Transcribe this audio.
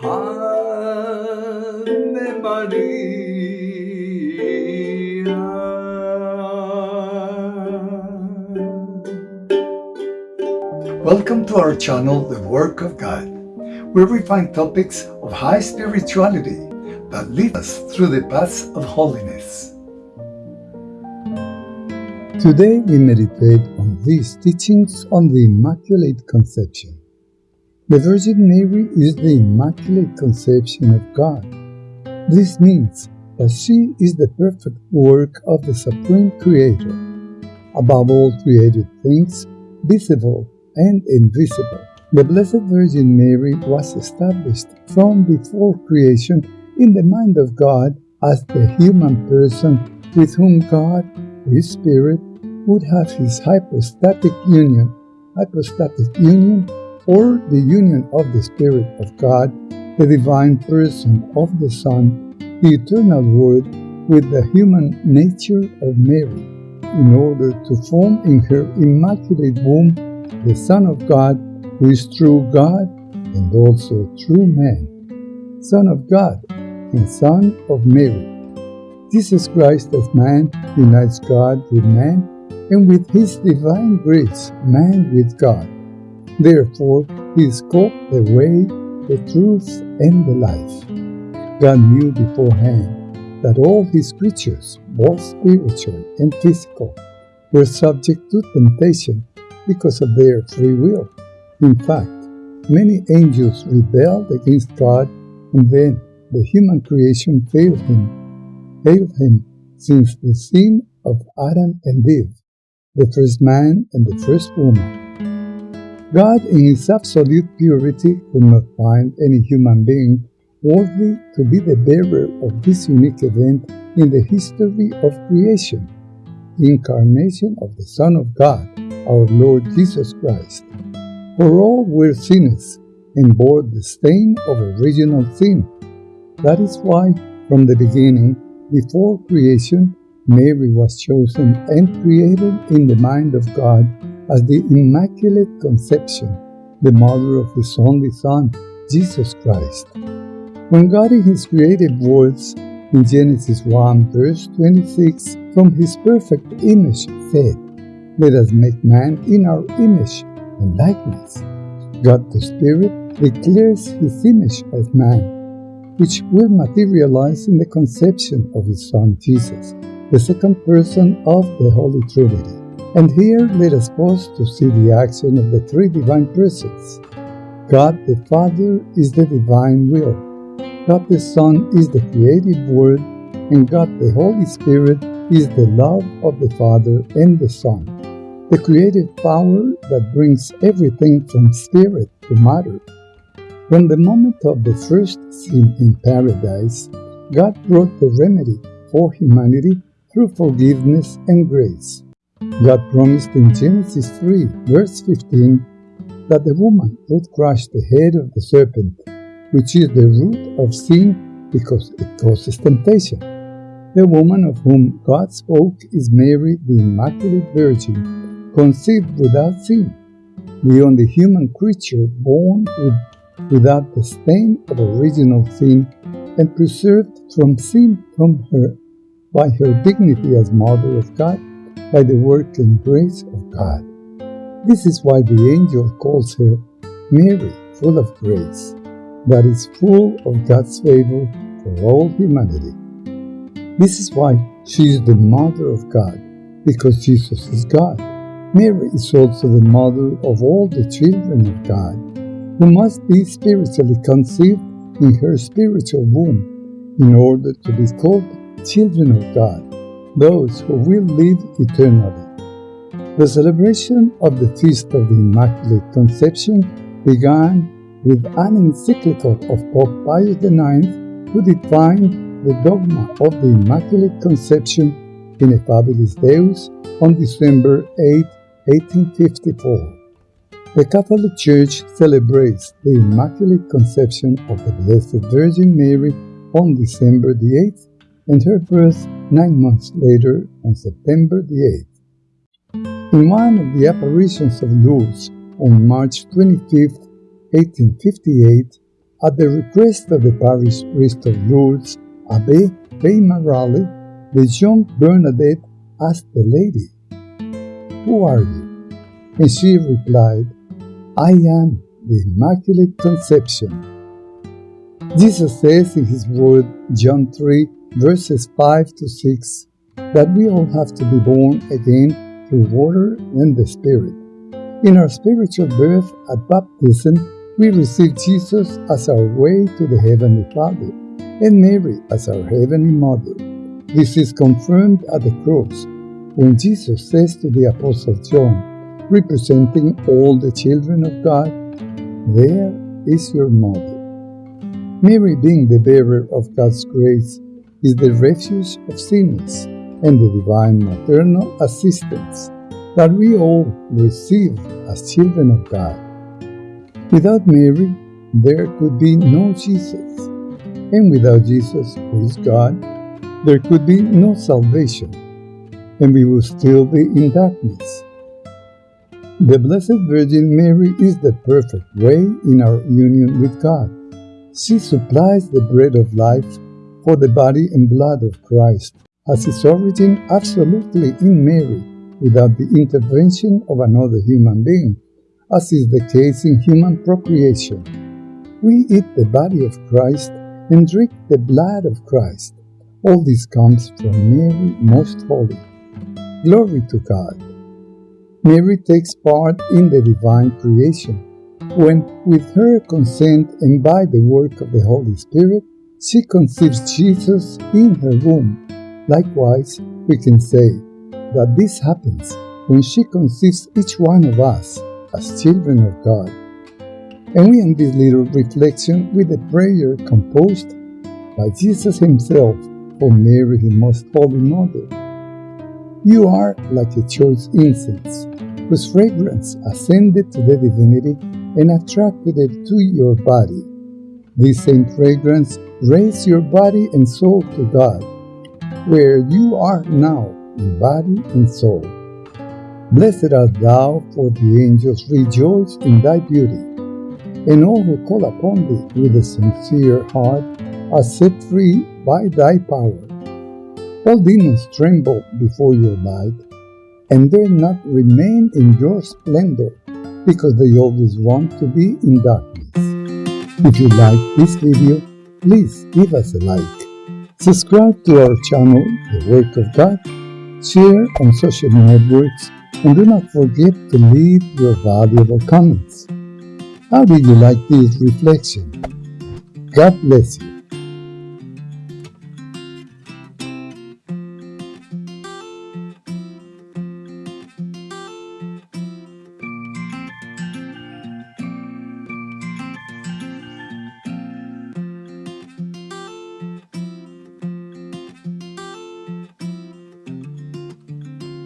Ave Maria. Welcome to our channel, The Work of God, where we find topics of high spirituality that lead us through the paths of holiness. Today we meditate on these teachings on the Immaculate Conception. The Virgin Mary is the Immaculate Conception of God. This means that she is the perfect work of the Supreme Creator, above all created things, visible and invisible. The Blessed Virgin Mary was established from before creation in the mind of God as the human person with whom God, His Spirit, would have his hypostatic union, hypostatic union, or the union of the Spirit of God, the divine person of the Son, the eternal Word, with the human nature of Mary, in order to form in her immaculate womb the Son of God, who is true God and also true man, Son of God and Son of Mary. Jesus Christ as man unites God with man and with his divine grace, man with God. Therefore, he is called the way, the truth, and the life. God knew beforehand that all his creatures, both spiritual and physical, were subject to temptation because of their free will. In fact, many angels rebelled against God, and then the human creation failed him, failed him since the sin of Adam and Eve the first man and the first woman. God, in his absolute purity, could not find any human being worthy to be the bearer of this unique event in the history of creation, the incarnation of the Son of God, our Lord Jesus Christ. For all were sinners and bore the stain of original sin. That is why, from the beginning, before creation, Mary was chosen and created in the mind of God as the Immaculate Conception, the mother of His only Son, Jesus Christ. When God in His creative words in Genesis 1 verse 26 from His perfect image said, Let us make man in our image and likeness. God the Spirit declares His image as man, which will materialize in the conception of His Son Jesus the second person of the Holy Trinity. And here let us pause to see the action of the three divine persons. God the Father is the divine will, God the Son is the creative word, and God the Holy Spirit is the love of the Father and the Son, the creative power that brings everything from spirit to matter. From the moment of the first sin in paradise, God brought the remedy for humanity through forgiveness and grace. God promised in Genesis 3, verse 15, that the woman would crush the head of the serpent, which is the root of sin because it causes temptation. The woman of whom God spoke is Mary, the Immaculate Virgin, conceived without sin, the only human creature born with, without the stain of original sin and preserved from sin from her by her dignity as Mother of God, by the work and grace of God. This is why the angel calls her Mary, full of grace, that is full of God's favor for all humanity. This is why she is the Mother of God, because Jesus is God. Mary is also the mother of all the children of God, who must be spiritually conceived in her spiritual womb in order to be called children of God, those who will live eternally. The celebration of the Feast of the Immaculate Conception began with an encyclical of Pope Pius IX who defined the dogma of the Immaculate Conception in Ineffabilis Deus on December 8, 1854. The Catholic Church celebrates the Immaculate Conception of the Blessed Virgin Mary on December the 8th and her birth nine months later on September the 8th. In one of the apparitions of Lourdes on March 25, 1858, At the request of the parish priest of Lourdes, Abbe Peyramale, the young Bernadette asked the lady, Who are you? And she replied, I am the Immaculate Conception. Jesus says in his word, John 3, verses 5 to 6, that we all have to be born again through water and the Spirit. In our spiritual birth at baptism, we receive Jesus as our way to the Heavenly Father and Mary as our Heavenly Mother. This is confirmed at the cross when Jesus says to the Apostle John, representing all the children of God, There is your mother. Mary, being the bearer of God's grace, is the refuge of sinners and the divine maternal assistance that we all receive as children of God. Without Mary, there could be no Jesus. And without Jesus, who is God, there could be no salvation, and we would still be in darkness. The Blessed Virgin Mary is the perfect way in our union with God. She supplies the bread of life for the body and blood of Christ, as its origin absolutely in Mary, without the intervention of another human being as is the case in human procreation. We eat the body of Christ and drink the blood of Christ. All this comes from Mary Most Holy. Glory to God. Mary takes part in the divine creation when, with her consent and by the work of the Holy Spirit, she conceives Jesus in her womb. Likewise, we can say that this happens when she conceives each one of us as children of God. And we end this little reflection with a prayer composed by Jesus himself for Mary, his most holy mother. You are like a choice incense, whose fragrance ascended to the divinity and attracted it to your body. This same fragrance raised your body and soul to God, where you are now in body and soul. Blessed art thou, for the angels rejoice in thy beauty, and all who call upon thee with a sincere heart are set free by thy power. All demons tremble before your light, and dare not remain in your splendor, because they always want to be in darkness. If you like this video, please give us a like. Subscribe to our channel, The Work of God, share on social networks, and do not forget to leave your valuable comments. How did you like this reflection? God bless you.